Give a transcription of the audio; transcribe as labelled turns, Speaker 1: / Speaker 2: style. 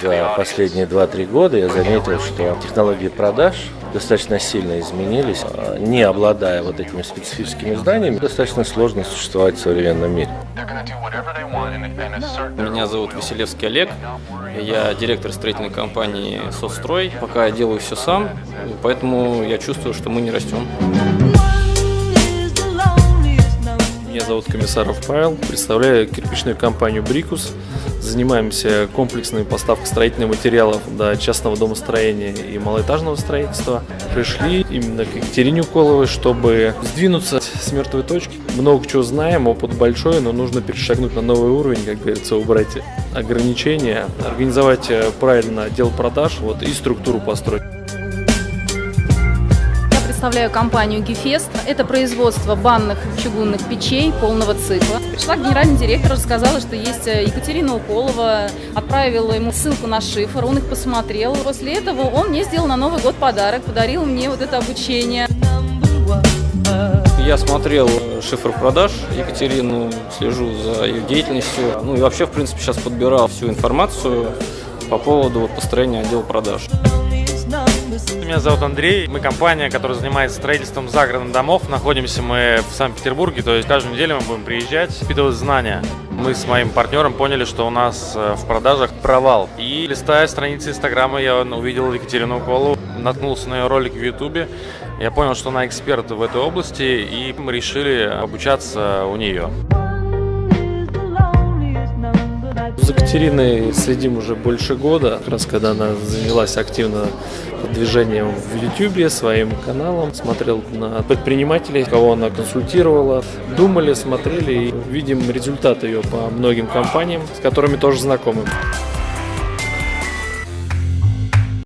Speaker 1: За последние 2-3 года я заметил, что технологии продаж достаточно сильно изменились. Не обладая вот этими специфическими знаниями, достаточно сложно существовать в современном мире.
Speaker 2: Меня зовут Василевский Олег. Я директор строительной компании «Соцстрой». Пока я делаю все сам, поэтому я чувствую, что мы не растем.
Speaker 3: Зовут Комиссаров Павел, представляю кирпичную компанию «Брикус». Занимаемся комплексной поставкой строительных материалов до частного домостроения и малоэтажного строительства. Пришли именно к Екатерине Уколовой, чтобы сдвинуться с мертвой точки. Много чего знаем, опыт большой, но нужно перешагнуть на новый уровень, как говорится, убрать ограничения, организовать правильно отдел продаж вот, и структуру построить
Speaker 4: представляю компанию Гефест. Это производство банных чугунных печей полного цикла. Пришла генеральный директор, рассказала, что есть э, Екатерина Уколова, отправила ему ссылку на шифр, он их посмотрел. После этого он мне сделал на Новый год подарок, подарил мне вот это обучение.
Speaker 2: Я смотрел э, шифр продаж Екатерину, слежу за ее деятельностью. Ну и вообще, в принципе, сейчас подбирал всю информацию по поводу построения отдела продаж.
Speaker 5: Меня зовут Андрей. Мы компания, которая занимается строительством загородных домов. Находимся мы в Санкт-Петербурге, то есть каждую неделю мы будем приезжать, впитывать знания. Мы с моим партнером поняли, что у нас э, в продажах провал. И листая страницы Инстаграма, я увидел Екатерину Уколу, наткнулся на ее ролик в Ютубе. Я понял, что она эксперт в этой области, и мы решили обучаться у нее.
Speaker 3: За Екатериной следим уже больше года, как раз когда она занялась активно продвижением в YouTube, своим каналом, смотрел на предпринимателей, кого она консультировала, думали, смотрели и видим результаты ее по многим компаниям, с которыми тоже знакомы.